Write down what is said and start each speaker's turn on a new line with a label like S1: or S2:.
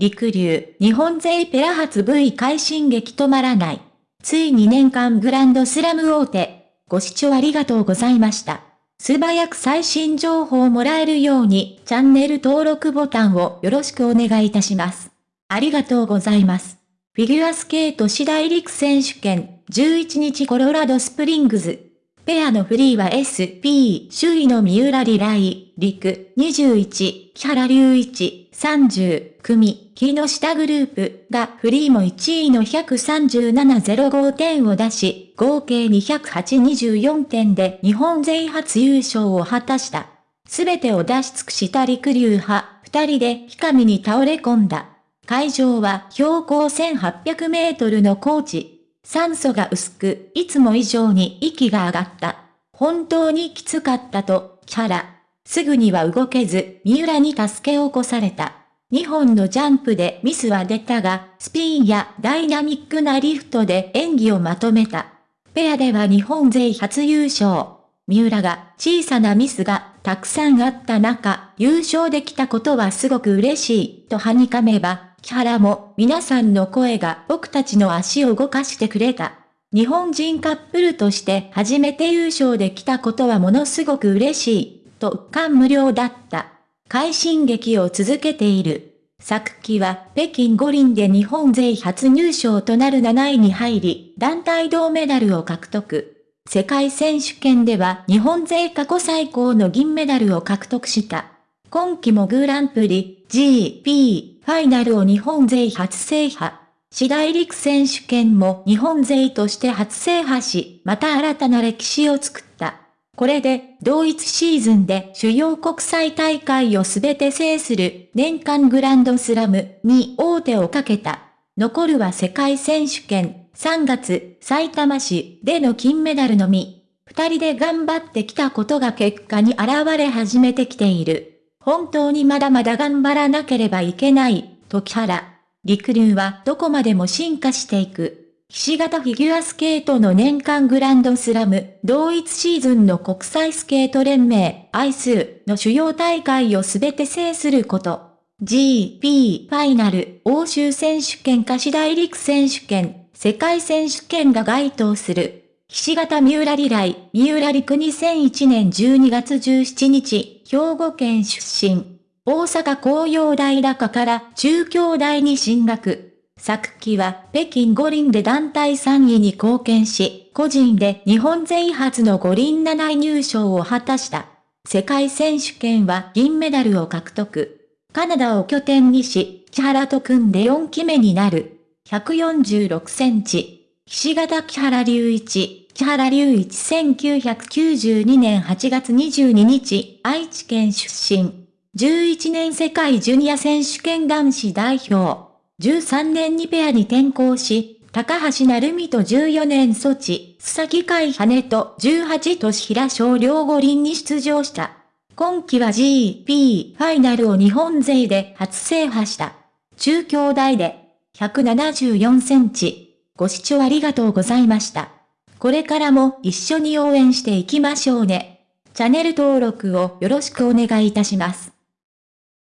S1: りくりゅう、日本勢ペア初 V 快進撃止まらない。ついに年間グランドスラム王手。ご視聴ありがとうございました。素早く最新情報をもらえるように、チャンネル登録ボタンをよろしくお願いいたします。ありがとうございます。フィギュアスケート四大陸選手権、11日コロラドスプリングズ。ペアのフリーは SP、首位の三浦リライ、陸、21、木原龍一、30、組、木下グループがフリーも1位の137.05点を出し、合計208.24点で日本勢初優勝を果たした。すべてを出し尽くした陸流派、二人で日上に倒れ込んだ。会場は標高1800メートルの高地。酸素が薄く、いつも以上に息が上がった。本当にきつかったと、キャラ。すぐには動けず、三浦に助け起こされた。2本のジャンプでミスは出たが、スピンやダイナミックなリフトで演技をまとめた。ペアでは日本勢初優勝。三浦が小さなミスがたくさんあった中、優勝できたことはすごく嬉しいとはにかめば、木原も皆さんの声が僕たちの足を動かしてくれた。日本人カップルとして初めて優勝できたことはものすごく嬉しい、と感無量だった。快進撃を続けている。昨季は北京五輪で日本勢初入賞となる7位に入り、団体銅メダルを獲得。世界選手権では日本勢過去最高の銀メダルを獲得した。今季もグランプリ、GP、ファイナルを日本勢初制覇。次第陸選手権も日本勢として初制覇し、また新たな歴史を作った。これで、同一シーズンで主要国際大会をすべて制する年間グランドスラムに大手をかけた。残るは世界選手権、3月、埼玉市での金メダルのみ。二人で頑張ってきたことが結果に現れ始めてきている。本当にまだまだ頑張らなければいけない、時原。陸流はどこまでも進化していく。ひし形フィギュアスケートの年間グランドスラム、同一シーズンの国際スケート連盟、アイスの主要大会をすべて制すること。GP ファイナル、欧州選手権貸し大陸選手権、世界選手権が該当する。岸形三浦リライ、三浦陸2001年12月17日、兵庫県出身。大阪工業大高から中京大に進学。昨季は北京五輪で団体3位に貢献し、個人で日本勢初の五輪7位入賞を果たした。世界選手権は銀メダルを獲得。カナダを拠点にし、木原と組んで4期目になる。146センチ。岸形木原隆一。千原隆一1992年8月22日、愛知県出身。11年世界ジュニア選手権男子代表。13年にペアに転向し、高橋成美と14年ソチ、須崎海羽と18年平少量五輪に出場した。今季は GP ファイナルを日本勢で初制覇した。中京大で174センチ。ご視聴ありがとうございました。これからも一緒に応援していきましょうね。チャンネル登録をよろしくお願いいたします。